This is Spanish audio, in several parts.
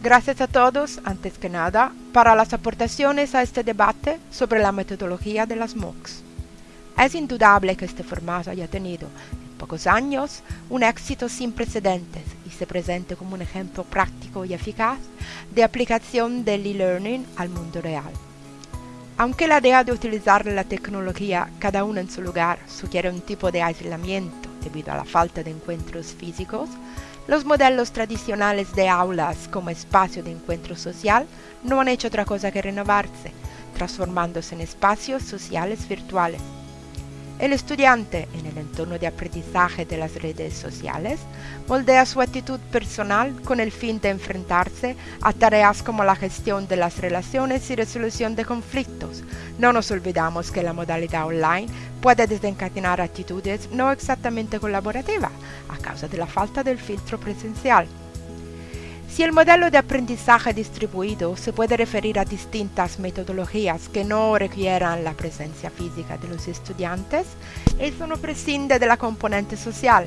Gracias a todos, antes que nada, para las aportaciones a este debate sobre la metodología de las MOOCs. Es indudable que este formato haya tenido, en pocos años, un éxito sin precedentes y se presente como un ejemplo práctico y eficaz de aplicación del e-learning al mundo real. Aunque la idea de utilizar la tecnología cada uno en su lugar sugiere un tipo de aislamiento debido a la falta de encuentros físicos, los modelos tradicionales de aulas como espacio de encuentro social no han hecho otra cosa que renovarse, transformándose en espacios sociales virtuales. El estudiante, en el entorno de aprendizaje de las redes sociales, moldea su actitud personal con el fin de enfrentarse a tareas como la gestión de las relaciones y resolución de conflictos. No nos olvidamos que la modalidad online puede desencadenar actitudes no exactamente colaborativas a causa de la falta del filtro presencial. Si el modelo de aprendizaje distribuido se puede referir a distintas metodologías que no requieran la presencia física de los estudiantes, eso no prescinde de la componente social.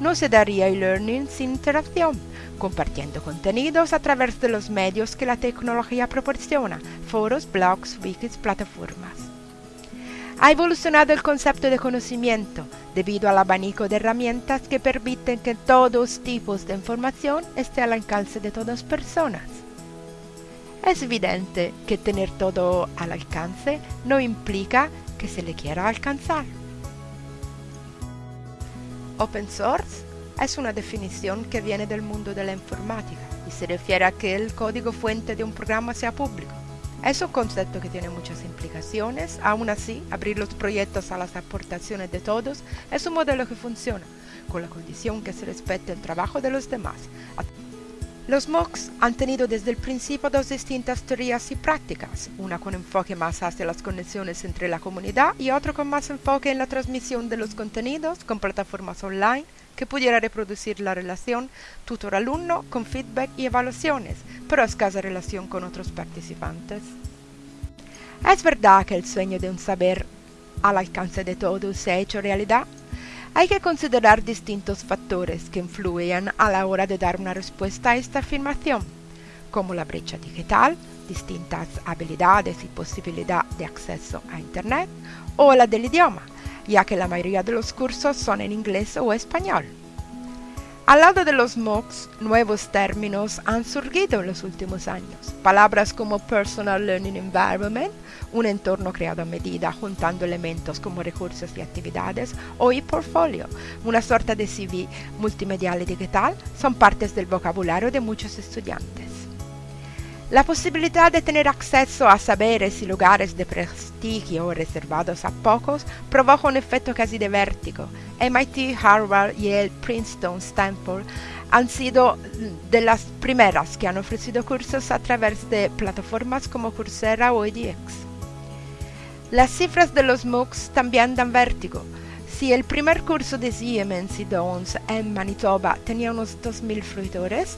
No se daría e-learning sin interacción, compartiendo contenidos a través de los medios que la tecnología proporciona, foros, blogs, wikis, plataformas. Ha evolucionado el concepto de conocimiento debido al abanico de herramientas que permiten que todos tipos de información esté al alcance de todas personas. Es evidente que tener todo al alcance no implica que se le quiera alcanzar. Open source es una definición que viene del mundo de la informática y se refiere a que el código fuente de un programa sea público. Es un concepto que tiene muchas implicaciones, aún así, abrir los proyectos a las aportaciones de todos es un modelo que funciona, con la condición que se respete el trabajo de los demás. Los MOOCs han tenido desde el principio dos distintas teorías y prácticas, una con enfoque más hacia las conexiones entre la comunidad y otra con más enfoque en la transmisión de los contenidos con plataformas online que pudiera reproducir la relación tutor-alumno con feedback y evaluaciones, pero escasa relación con otros participantes. Es verdad que el sueño de un saber al alcance de todos se ha hecho realidad, hay que considerar distintos factores que influyen a la hora de dar una respuesta a esta afirmación, como la brecha digital, distintas habilidades y posibilidad de acceso a Internet, o la del idioma, ya que la mayoría de los cursos son en inglés o español. Al lado de los MOOCs, nuevos términos han surgido en los últimos años. Palabras como Personal Learning Environment, un entorno creado a medida juntando elementos como recursos y actividades, o e-portfolio, una sorta de CV multimedial y digital, son partes del vocabulario de muchos estudiantes. La posibilidad de tener acceso a saberes y lugares de prestigio reservados a pocos provoca un efecto casi de vértigo. MIT, Harvard, Yale, Princeton, Stanford han sido de las primeras que han ofrecido cursos a través de plataformas como Coursera o edX. Las cifras de los MOOCs también dan vértigo. Si el primer curso de Siemens y Downs en Manitoba tenía unos 2.000 fruitores,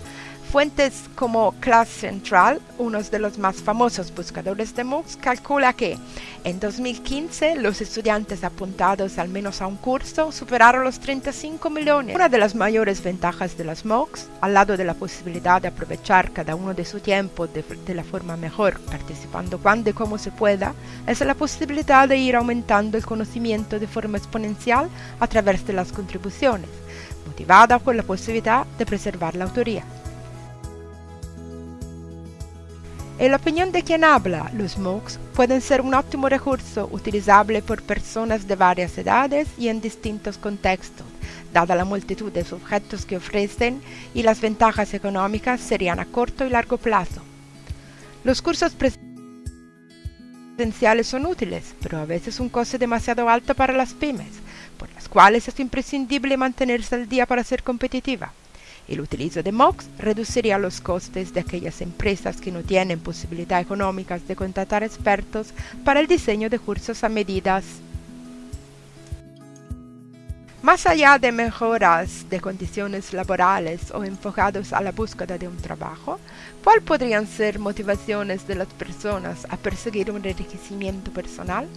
Fuentes como Class Central, uno de los más famosos buscadores de MOOCs, calcula que en 2015 los estudiantes apuntados al menos a un curso superaron los 35 millones. Una de las mayores ventajas de las MOOCs, al lado de la posibilidad de aprovechar cada uno de su tiempo de, de la forma mejor, participando cuando y como se pueda, es la posibilidad de ir aumentando el conocimiento de forma exponencial a través de las contribuciones, motivada por la posibilidad de preservar la autoría. En la opinión de quien habla, los MOOCs pueden ser un óptimo recurso utilizable por personas de varias edades y en distintos contextos, dada la multitud de objetos que ofrecen y las ventajas económicas serían a corto y largo plazo. Los cursos presenciales son útiles, pero a veces un coste demasiado alto para las pymes, por las cuales es imprescindible mantenerse al día para ser competitiva. El utilizo de MOOCs reduciría los costes de aquellas empresas que no tienen posibilidad económicas de contratar expertos para el diseño de cursos a medidas. Más allá de mejoras de condiciones laborales o enfocados a la búsqueda de un trabajo, ¿cuáles podrían ser motivaciones de las personas a perseguir un enriquecimiento personal?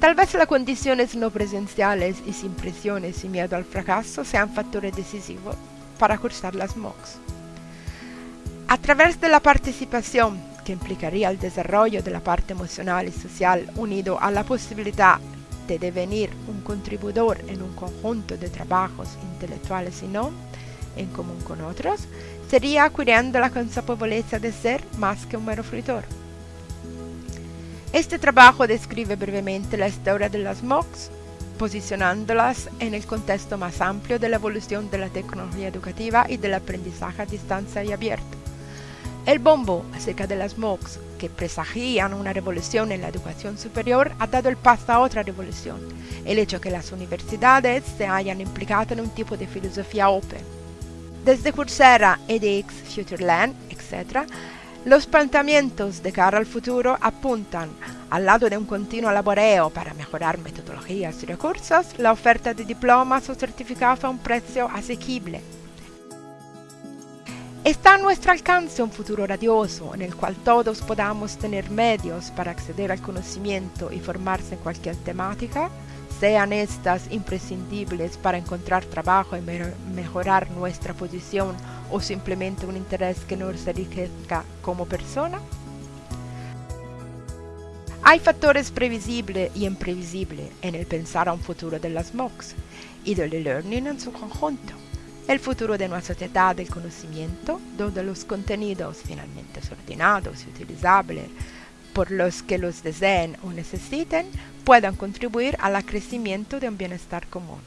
Tal vez las condiciones no presenciales y sin presiones y miedo al fracaso sean factores decisivos para cursar las MOOCs. A través de la participación, que implicaría el desarrollo de la parte emocional y social unido a la posibilidad de devenir un contribuidor en un conjunto de trabajos intelectuales y no, en común con otros, sería adquiriendo la consapevoleza de ser más que un mero fruitor. Este trabajo describe brevemente la historia de las MOOCs, posicionándolas en el contexto más amplio de la evolución de la tecnología educativa y del aprendizaje a distancia y abierto. El bombo acerca de las MOOCs, que presagían una revolución en la educación superior, ha dado el paso a otra revolución, el hecho que las universidades se hayan implicado en un tipo de filosofía open. Desde Coursera, edX, FutureLand, etc., los planteamientos de cara al futuro apuntan, al lado de un continuo laboreo para mejorar metodologías y recursos, la oferta de diplomas o certificados a un precio asequible. Está a nuestro alcance un futuro radioso en el cual todos podamos tener medios para acceder al conocimiento y formarse en cualquier temática, sean estas imprescindibles para encontrar trabajo y mejorar nuestra posición o simplemente un interés que nos enriquezca como persona? Hay factores previsibles y imprevisibles en el pensar a un futuro de las MOOCs y del e-learning en su conjunto. El futuro de una sociedad del conocimiento, donde los contenidos finalmente ordenados y utilizables por los que los deseen o necesiten puedan contribuir al crecimiento de un bienestar común.